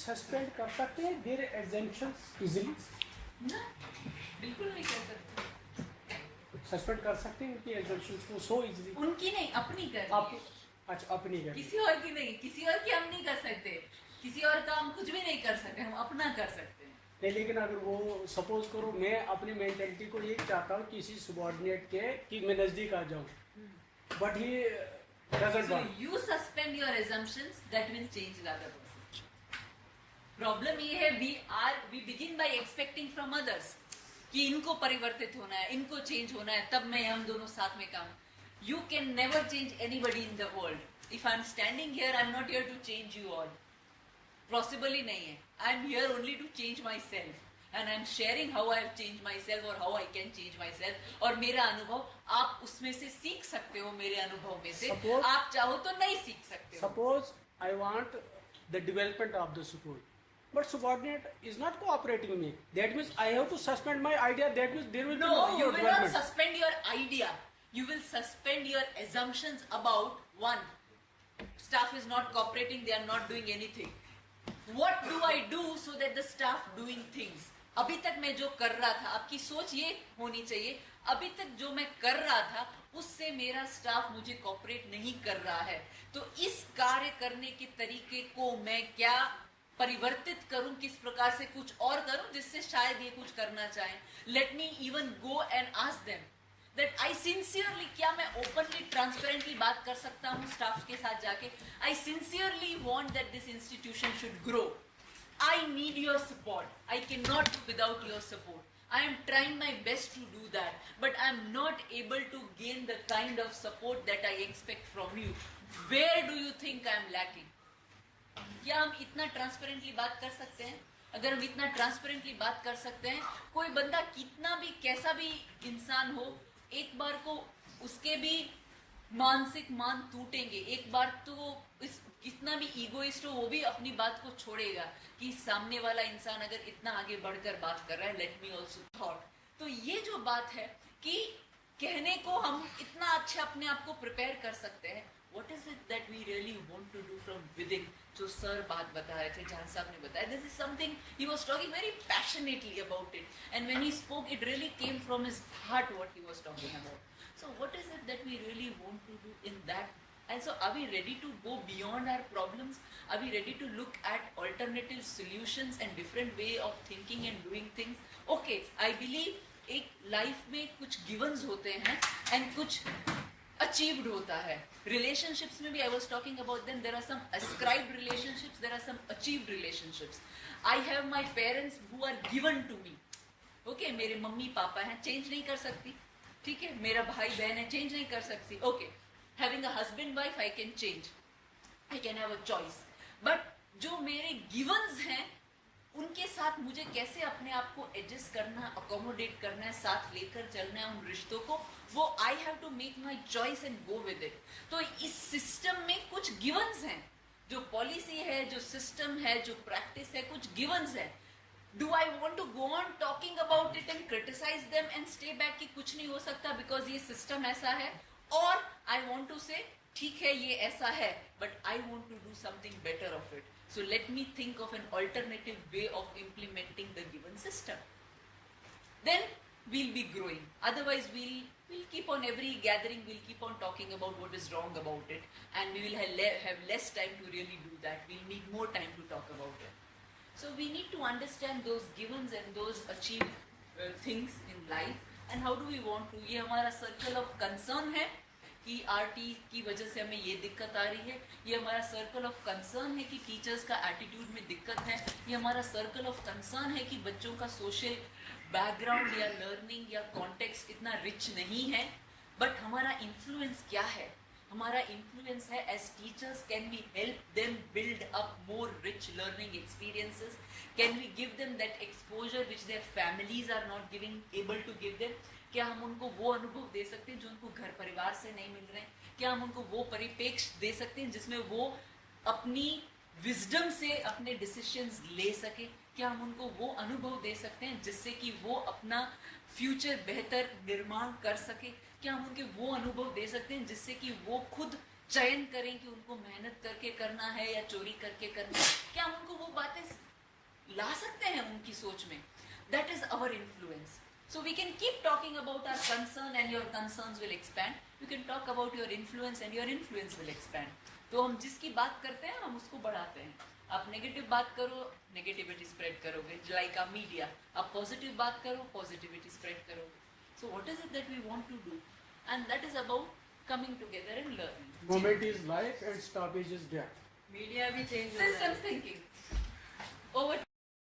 Suspend कर सकते हैं देर एग्जेंशन इजिली बिल्कुल नहीं कर सकते। सस्पेंड कर सकते हैं उनकी एग्जेंशन को सो इजिली उनकी नहीं अपनी कर आप अच्छा अपनी कर किसी और की नहीं किसी और की हम नहीं कर सकते। किसी और का हम कुछ भी नहीं कर सकते हम अपना कर सकते हैं। नहीं लेकिन अगर वो सपोज़ करो मैं अपनी मेंटेलिटी को ये चाहता हूँ किसी सबॉर्डिनेट के कि मैं नज़दीक आ जाऊँ। But he doesn't suspend your assumptions, that means change the other person. Problem ये है we are we begin by expecting from others कि इनको परिवर्तित होना है इनको चेंज होना है तब मैं हम दोनों साथ में काम। You can never change anybody in the world if I am standing here I am not here to change you all possible ही नहीं है. I am here only to change myself and I am sharing how I change myself और how I can change myself और मेरा अनुभव आप उसमें से सीख सकते हो मेरे अनुभव में से। Suppose- आप चाहो तो नहीं सीख सकते suppose I want the development of the school, but subordinate is not cooperating with me. That means I have to suspend my idea. That means there will no, be No, no you will not suspend your idea. You will suspend your assumptions about one. Staff is not cooperating, they are not doing anything. What do I do so that the staff doing things? अभी तक मैं जो कर रहा था आपकी सोच ये होनी चाहिए अभी तक जो मैं कर रहा था उससे मेरा स्टाफ मुझे कॉपरेट नहीं कर रहा है तो इस कार्य करने के तरीके को मैं क्या परिवर्तित करूँ किस प्रकार से कुछ और करूँ जिससे शायद ये कुछ करना चाहें। Let me even go and ask them that I sincerely क्या मैं ओपनली ट्रांसपेरेंटली बात कर सकता हूँ स्टाफ के साथ जाके? I sincerely want that this institution should grow I need your support I can not do without your support I am trying my best to do that, but I am not able to gain the kind of support that I expect from you. Where do you think I am lacking? क्या हम इतना transparently बात कर सकते हैं? अगर हम इतना ट्रांसपेरेंटली बात कर सकते हैं, कोई बंदा कितना भी, कैसा भी इंसान हो, एक बार को उसके भी मानसिक मान टूटेंगे। एक बार तो इस, कितना भी ईगोइस्ट हो, वो भी अपनी बात को छोड़ेगा कि सामने वाला इंसान अगर इतना आगे बढ़कर बात कर रहा है लेट मी ऑल्सो थॉट तो ये जो बात है कि कहने को हम इतना अच्छा अपने आप को प्रिपेयर कर सकते हैं what is it that we really want to do from within जो सर बात बता रहे थे, जान साहब ने बताया। This is something he was talking very passionately about it and when he spoke it really came from his heart what he was talking about so what is it that we really want to do in that and so are we ready to go beyond our problems are we ready to look at alternative solutions and different way of thinking and doing things okay I believe एक life में कुछ गिवंस होते हैं and कुछ achieved होता है। Relationships में भी I was talking about then there are some ascribed relationships. There are some achieved relationships. I have my parents who are given to me. Okay मेरे मम्मी पापा हैं चेंज नहीं कर सकती। ठीक है, मेरा भाई बहन है चेंज नहीं कर सकती। Okay having a husband wife I can change I can have a choice but जो मेरे गिवंस हैं उनके साथ मुझे कैसे अपने आप को एडजस्ट करना अकोमोडेट करना है, साथ लेकर चलना है उन रिश्तों को, वो I have to make my choice and go with it तो इस सिस्टम में कुछ गिवंस हैं। जो पॉलिसी है, जो सिस्टम है, जो प्रैक्टिस है, कुछ गिवंस है। Do I want to go on talking about it and criticize them and stay back कि कुछ नहीं हो सकता बिकॉज़ ये सिस्टम ऐसा है? और आई वॉन्ट टू से ठीक है ये ऐसा है but I want to do something better of it so let me think of an alternative way of implementing the given system then we'll be growing otherwise we'll we'll keep on every gathering we'll keep on talking about what is wrong about it and we will have, le- have less time to really do that we'll need more time to talk about it so we need to understand those givens and those achieved uh, things in life and how do we want to ये हमारा circle of concern है कि RT की वजह से हमें ये दिक्कत आ रही है। ये हमारा सर्कल ऑफ़ कंसर्न है कि टीचर्स का एटीट्यूड में दिक्कत है। ये हमारा सर्कल ऑफ़ कंसर्न है कि बच्चों का सोशल बैकग्राउंड या लर्निंग या कॉन्टेक्स्ट इतना रिच नहीं है। बट हमारा इन्फ्लुएंस क्या है? हमारा इन्फ्लुएंस है as teachers can we help them build up more rich learning experiences can we give them that exposure which their families are not giving able to give them क्या हम उनको वो अनुभव दे सकते हैं जो उनको घर परिवार से नहीं मिल रहे हैं? क्या हम उनको वो परिपेक्ष दे सकते हैं जिसमें वो अपनी विजडम से अपने डिसीशंस ले सके। क्या हम उनको वो अनुभव दे सकते हैं जिससे कि वो अपना फ्यूचर बेहतर निर्माण कर सके? क्या हम उनके वो अनुभव दे सकते हैं जिससे कि वो खुद चयन करें कि उनको मेहनत करके करना है या चोरी करके करना है? क्या हम उनको वो बातें ला सकते हैं उनकी सोच में? That is our influence so we can keep talking about our concern and your concern will expand you can talk about your influence and your influence will expand तो हम जिसकी बात करते हैं हम उसको बढ़ाते हैं। आप नेगेटिव बात करो नेगेटिविटी स्प्रेड करोगे। लाइक आ मीडिया आप पॉजिटिव बात करो पॉजिटिविटी स्प्रेड करोगे। So what is it that we want to do and that is about coming together and learning Moment is life and stoppage is death. Media भी change हो रहा है system thinking over